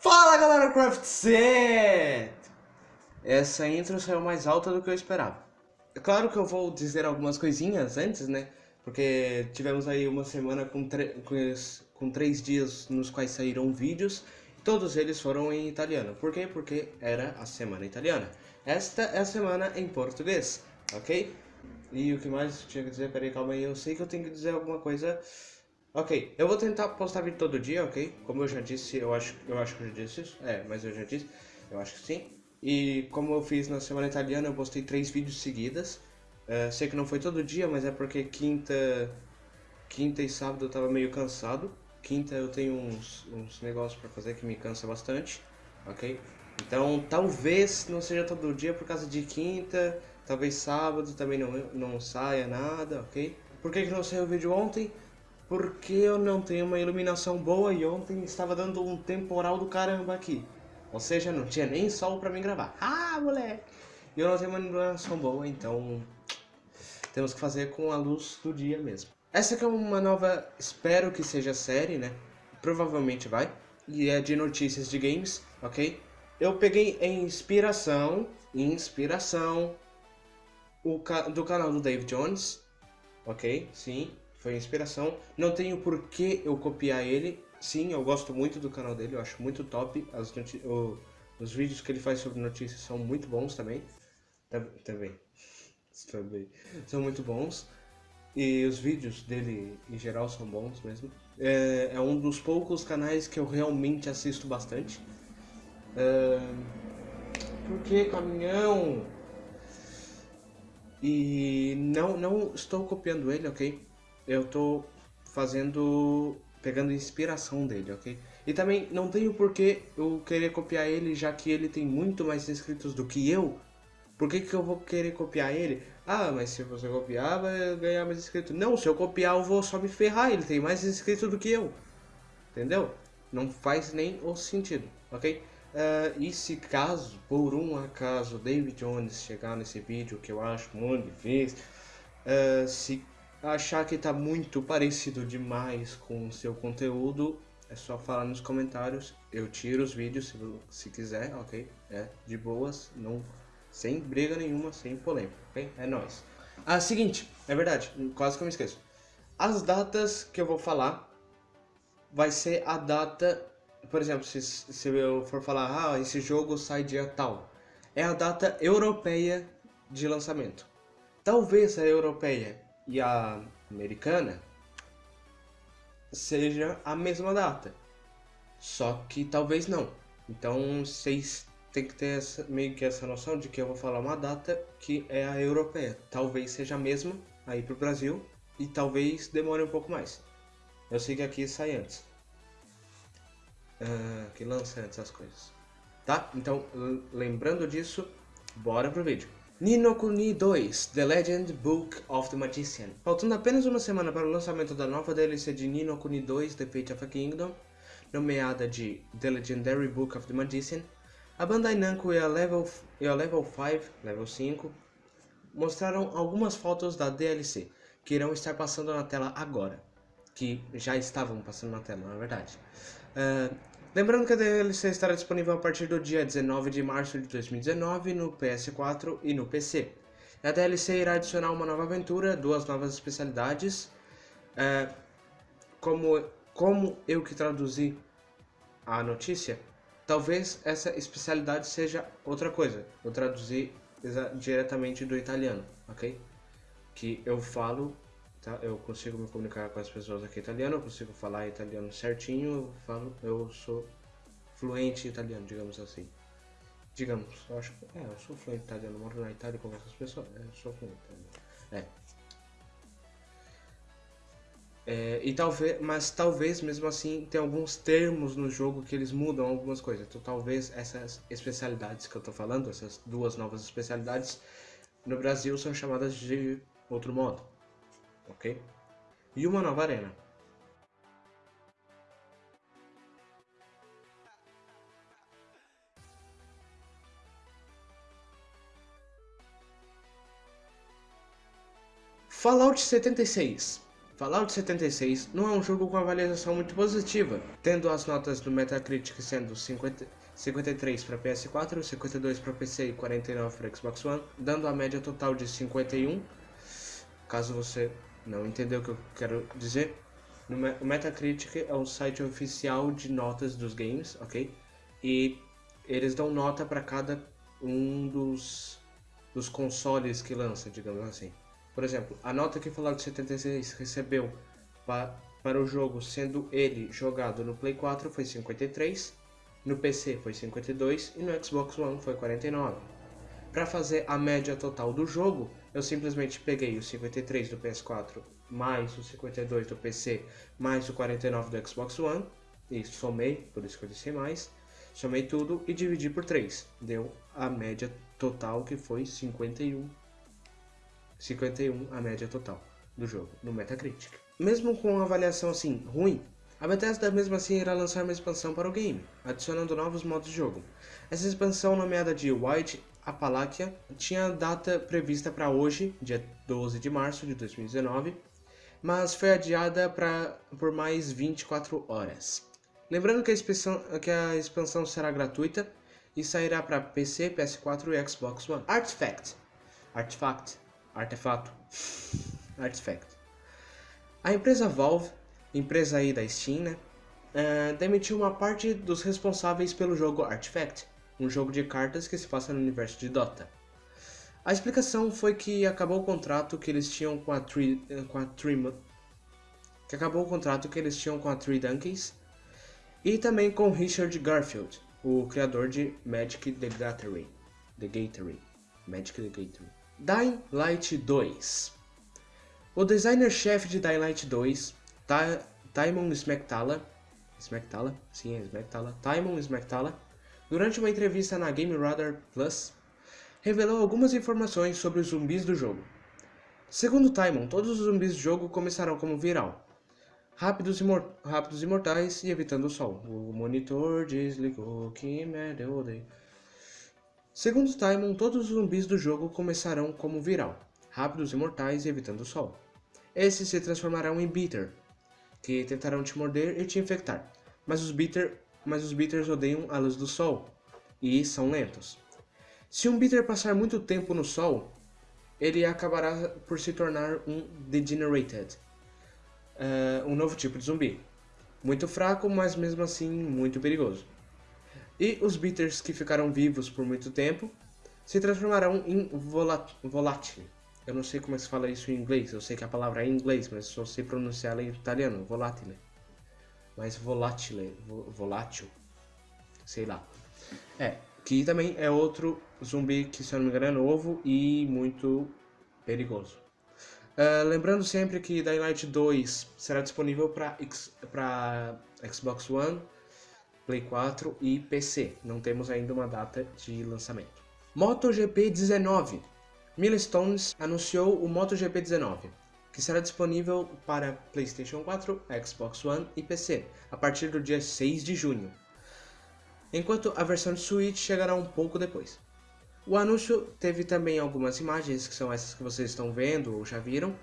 Fala galera Craft Set! Essa intro saiu mais alta do que eu esperava. É claro que eu vou dizer algumas coisinhas antes, né? Porque tivemos aí uma semana com, com três dias nos quais saíram vídeos. Todos eles foram em italiano. Por quê? Porque era a semana italiana. Esta é a semana em português, ok? E o que mais tinha que dizer? Peraí, calma aí. Eu sei que eu tenho que dizer alguma coisa Ok, eu vou tentar postar vídeo todo dia, ok? Como eu já disse, eu acho, eu acho que eu já disse isso. É, mas eu já disse, eu acho que sim. E como eu fiz na semana italiana, eu postei três vídeos seguidas. Uh, sei que não foi todo dia, mas é porque quinta, quinta e sábado eu tava meio cansado. Quinta eu tenho uns, uns negócios pra fazer que me cansa bastante, ok? Então talvez não seja todo dia por causa de quinta, talvez sábado também não, não saia nada, ok? Por que, que não saiu o vídeo ontem? Porque eu não tenho uma iluminação boa e ontem estava dando um temporal do caramba aqui. Ou seja, não tinha nem sol pra mim gravar. Ah, moleque! E eu não tenho uma iluminação boa, então temos que fazer com a luz do dia mesmo. Essa aqui é uma nova, espero que seja série, né? Provavelmente vai. E é de notícias de games, ok? Eu peguei inspiração, inspiração, o do canal do Dave Jones, ok? Sim, foi inspiração. Não tenho por que eu copiar ele. Sim, eu gosto muito do canal dele, eu acho muito top. As o, os vídeos que ele faz sobre notícias são muito bons também. Também. Também. São muito bons. E os vídeos dele, em geral, são bons mesmo. É, é um dos poucos canais que eu realmente assisto bastante. É, por que caminhão? E não, não estou copiando ele, ok? Eu tô fazendo, pegando inspiração dele, ok? E também não tenho por que eu querer copiar ele, já que ele tem muito mais inscritos do que eu. Por que, que eu vou querer copiar ele? Ah, mas se você copiar, vai ganhar mais inscritos. Não, se eu copiar, eu vou só me ferrar. Ele tem mais inscritos do que eu. Entendeu? Não faz nem o sentido, ok? Uh, e se caso, por um acaso, David Jones chegar nesse vídeo, que eu acho muito difícil, uh, se achar que tá muito parecido demais com o seu conteúdo, é só falar nos comentários. Eu tiro os vídeos se, se quiser, ok? É, de boas, não, sem briga nenhuma, sem polêmica, ok? É nóis. Ah, seguinte, é verdade, quase que eu me esqueço. As datas que eu vou falar vai ser a data, por exemplo, se, se eu for falar, ah, esse jogo sai dia tal, é a data europeia de lançamento. Talvez a europeia e a americana seja a mesma data. Só que talvez não. Então vocês têm que ter essa, meio que essa noção de que eu vou falar uma data que é a europeia. Talvez seja a mesma aí pro Brasil e talvez demore um pouco mais. Eu sei que aqui sai antes. Uh, que lança antes as coisas. Tá? Então, lembrando disso, bora pro vídeo. Nino Kuni 2 The Legend Book of the Magician. Faltando apenas uma semana para o lançamento da nova DLC de Nino Kuni 2 The Fate of a Kingdom, nomeada de The Legendary Book of the Magician, a Bandai Namco e a Level, e a Level 5, Level 5, mostraram algumas fotos da DLC, que irão estar passando na tela agora, que já estavam passando na tela, na verdade. Uh, Lembrando que a DLC estará disponível a partir do dia 19 de março de 2019 no PS4 e no PC. A DLC irá adicionar uma nova aventura, duas novas especialidades. É, como, como eu que traduzi a notícia, talvez essa especialidade seja outra coisa. Eu traduzi diretamente do italiano, ok? Que eu falo tá? Eu consigo me comunicar com as pessoas aqui italiano, eu consigo falar italiano certinho, eu falo, eu sou fluente italiano, digamos assim. Digamos, eu acho que, é, eu sou fluente italiano, moro na Itália com essas pessoas, é, eu sou fluente É. É, e talvez, mas talvez mesmo assim tem alguns termos no jogo que eles mudam algumas coisas. Então talvez essas especialidades que eu tô falando, essas duas novas especialidades, no Brasil são chamadas de outro modo ok? E uma nova arena. Fallout 76. Fallout 76 não é um jogo com avaliação muito positiva, tendo as notas do Metacritic sendo 50, 53 para PS4, 52 para PC e 49 para Xbox One, dando a média total de 51. Caso você não entendeu o que eu quero dizer, o Metacritic é o site oficial de notas dos games, ok? E eles dão nota para cada um dos, dos consoles que lança, digamos assim. Por exemplo, a nota que Fallout 76 recebeu pa, para o jogo, sendo ele jogado no Play 4, foi 53, no PC foi 52 e no Xbox One foi 49. Para fazer a média total do jogo, eu simplesmente peguei o 53 do PS4 mais o 52 do PC mais o 49 do Xbox One e somei, por isso que eu disse mais, somei tudo e dividi por 3. Deu a média total que foi 51. 51 a média total do jogo no Metacritic. Mesmo com uma avaliação assim ruim, a Bethesda mesmo assim irá lançar uma expansão para o game, adicionando novos modos de jogo. Essa expansão nomeada de White Appalachia tinha data prevista para hoje, dia 12 de março de 2019, mas foi adiada pra, por mais 24 horas. Lembrando que a, expansão, que a expansão será gratuita e sairá para PC, PS4 e Xbox One. Artifact. Artifact. Artefato. Artifact. A empresa Valve, empresa aí da Steam, né, uh, demitiu uma parte dos responsáveis pelo jogo Artifact, um jogo de cartas que se passa no universo de Dota. A explicação foi que acabou o contrato que eles tinham com a Three, com a que acabou o contrato que eles tinham com a Three Donkeys e também com Richard Garfield, o criador de Magic the Gathering, The Gathering, Magic the Gathering. Dying Light 2. O designer-chefe de Dying Light 2, Ta Timon Smektala, Smektala, sim, é Smektala, Timon Smektala, durante uma entrevista na Game Radar Plus, revelou algumas informações sobre os zumbis do jogo. Segundo Timon, todos os zumbis do jogo começarão como viral, rápidos, imor rápidos e mortais e evitando o sol. O monitor desligou, que merda eu odeio. Segundo Timon, todos os zumbis do jogo começarão como viral, rápidos e mortais e evitando o sol. Esses se transformarão em Beater, que tentarão te morder e te infectar, mas os, beater, mas os Beaters odeiam a luz do sol e são lentos. Se um Beater passar muito tempo no sol, ele acabará por se tornar um Degenerated, uh, um novo tipo de zumbi. Muito fraco, mas mesmo assim muito perigoso. E os Beaters que ficaram vivos por muito tempo se transformarão em volátil. Eu não sei como é se fala isso em inglês, eu sei que a palavra é em inglês, mas só sei pronunciar ela em italiano, volatile. Mas volatile, volátil, sei lá. É, que também é outro zumbi que, se eu não me engano, é novo e muito perigoso. Uh, lembrando sempre que Dying Light 2 será disponível para Xbox One, Play 4 e PC. Não temos ainda uma data de lançamento. MotoGP 19 Milestones anunciou o MotoGP 19, que será disponível para PlayStation 4, Xbox One e PC a partir do dia 6 de junho enquanto a versão de Switch chegará um pouco depois. O anúncio teve também algumas imagens, que são essas que vocês estão vendo ou já viram,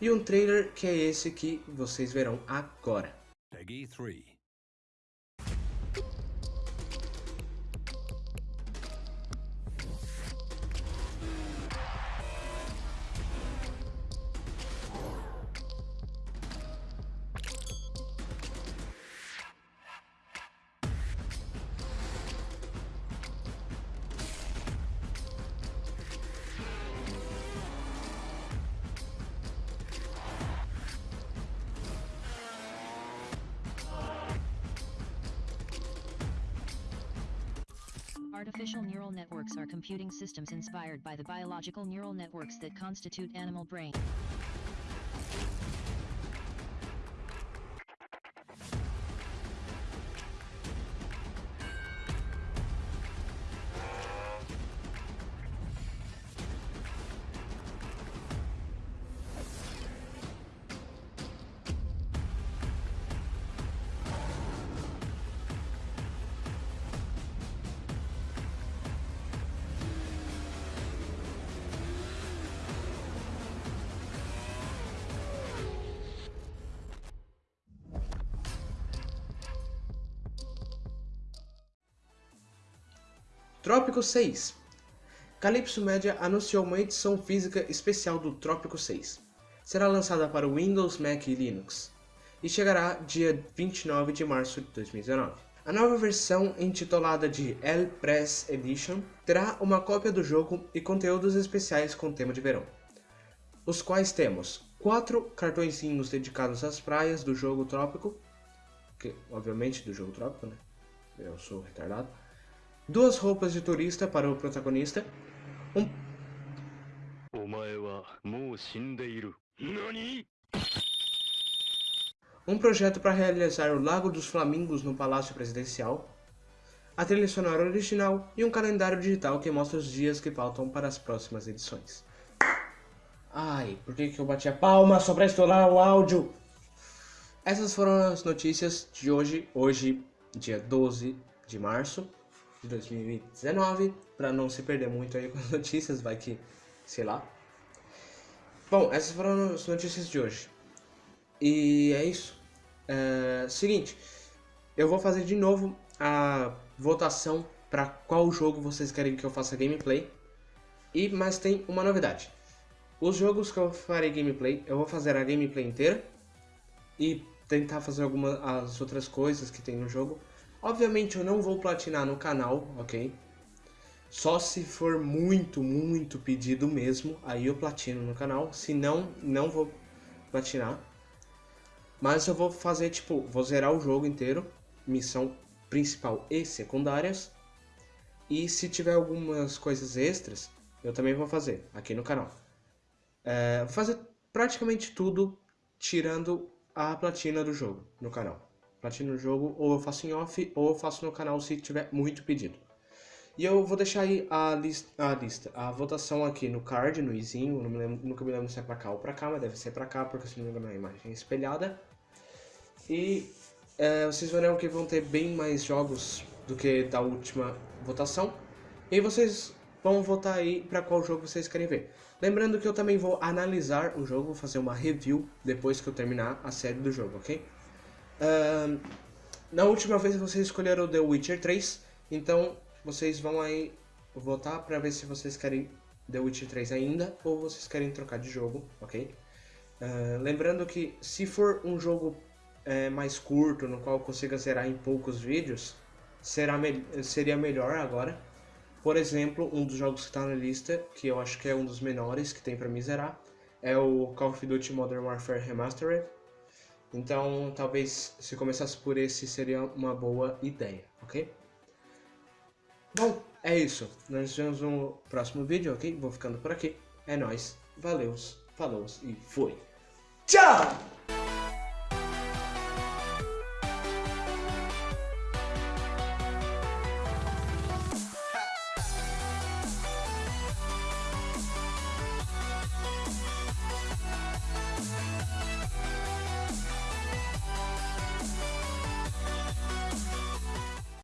e um trailer que é esse que vocês verão agora. Peggy 3. Artificial neural networks are computing systems inspired by the biological neural networks that constitute animal brain. Trópico 6. Calypso Media anunciou uma edição física especial do Trópico 6. Será lançada para Windows, Mac e Linux e chegará dia 29 de março de 2019. A nova versão, intitulada de El Press Edition, terá uma cópia do jogo e conteúdos especiais com tema de verão, os quais temos quatro cartõezinhos dedicados às praias do jogo Trópico, que obviamente do jogo Trópico, né? Eu sou retardado. Duas roupas de turista para o protagonista, um um projeto para realizar o Lago dos Flamingos no Palácio Presidencial, a trilha sonora original e um calendário digital que mostra os dias que faltam para as próximas edições. Ai, por que, que eu bati a palma só para estourar o áudio? Essas foram as notícias de hoje, hoje, dia 12 de março de 2019, para não se perder muito aí com as notícias, vai que, sei lá. Bom, essas foram as notícias de hoje. E é isso. É, seguinte, eu vou fazer de novo a votação para qual jogo vocês querem que eu faça gameplay. E mas tem uma novidade. Os jogos que eu farei gameplay, eu vou fazer a gameplay inteira e tentar fazer algumas as outras coisas que tem no jogo. Obviamente eu não vou platinar no canal, ok? Só se for muito, muito pedido mesmo, aí eu platino no canal. Se não, não vou platinar. Mas eu vou fazer, tipo, vou zerar o jogo inteiro, missão principal e secundárias. E se tiver algumas coisas extras, eu também vou fazer aqui no canal. É, vou fazer praticamente tudo, tirando a platina do jogo no canal. Platina do jogo, ou eu faço em off, ou eu faço no canal se tiver muito pedido. E eu vou deixar aí a a lista, a votação aqui no card, no izinho, não me lembro, nunca me lembro se é pra cá ou pra cá, mas deve ser pra cá, porque se não me engano a imagem é espelhada. E é, vocês verão que vão ter bem mais jogos do que da última votação. E vocês vão votar aí para qual jogo vocês querem ver. Lembrando que eu também vou analisar o jogo, vou fazer uma review depois que eu terminar a série do jogo, ok? Uh, na última vez vocês escolheram The Witcher 3, então vocês vão aí votar para ver se vocês querem The Witcher 3 ainda ou vocês querem trocar de jogo, ok? Uh, lembrando que se for um jogo é, mais curto, no qual consiga zerar em poucos vídeos, será me seria melhor agora. Por exemplo, um dos jogos que está na lista, que eu acho que é um dos menores que tem para me zerar, é o Call of Duty Modern Warfare Remastered. Então, talvez se começasse por esse seria uma boa ideia, ok? Bom, é isso. Nós nos vemos no próximo vídeo, ok? Vou ficando por aqui. É nóis. Valeu, falou e fui. Tchau!